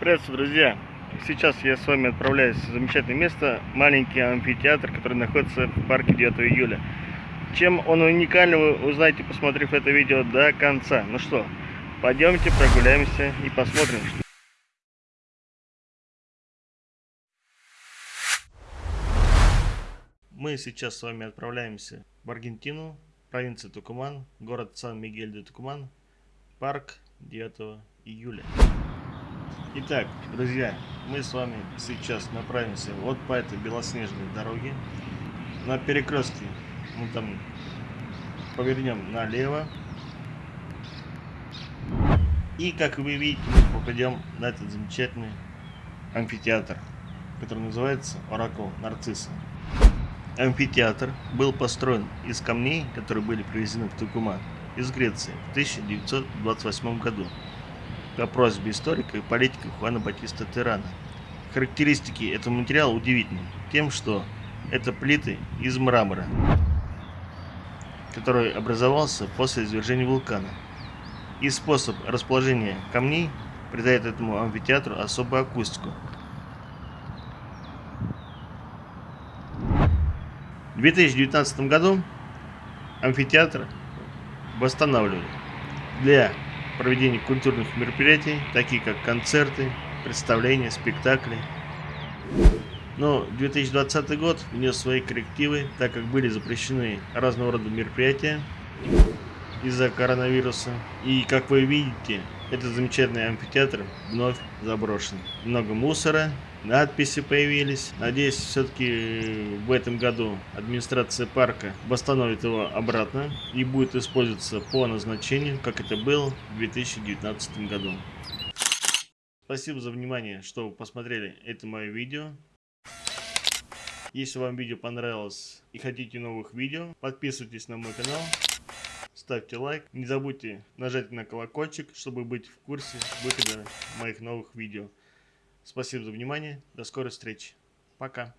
Приветствую, друзья! Сейчас я с вами отправляюсь в замечательное место, маленький амфитеатр, который находится в парке 9 июля. Чем он уникальный, вы узнаете, посмотрев это видео до конца. Ну что, пойдемте прогуляемся и посмотрим. Мы сейчас с вами отправляемся в Аргентину, провинция Тукуман, город Сан-Мигель-де-Тукуман, парк 9 июля. Итак, друзья, мы с вами сейчас направимся вот по этой белоснежной дороге. На перекрестке мы там повернем налево. И, как вы видите, мы попадем на этот замечательный амфитеатр, который называется Оракул Нарцисса. Амфитеатр был построен из камней, которые были привезены в Тукуман из Греции в 1928 году по просьбе историка и политика Хуана Батиста Терана. Характеристики этого материала удивительны тем, что это плиты из мрамора, который образовался после извержения вулкана. И способ расположения камней придает этому амфитеатру особую акустику, В 2019 году амфитеатр восстанавливали для проведения культурных мероприятий, такие как концерты, представления, спектакли. Но 2020 год внес свои коррективы, так как были запрещены разного рода мероприятия из-за коронавируса. И как вы видите, этот замечательный амфитеатр вновь заброшен. Много мусора, надписи появились. Надеюсь, все-таки в этом году администрация парка восстановит его обратно и будет использоваться по назначению, как это было в 2019 году. Спасибо за внимание, что посмотрели это мое видео. Если вам видео понравилось и хотите новых видео, подписывайтесь на мой канал ставьте лайк. Не забудьте нажать на колокольчик, чтобы быть в курсе выхода моих новых видео. Спасибо за внимание. До скорой встречи. Пока.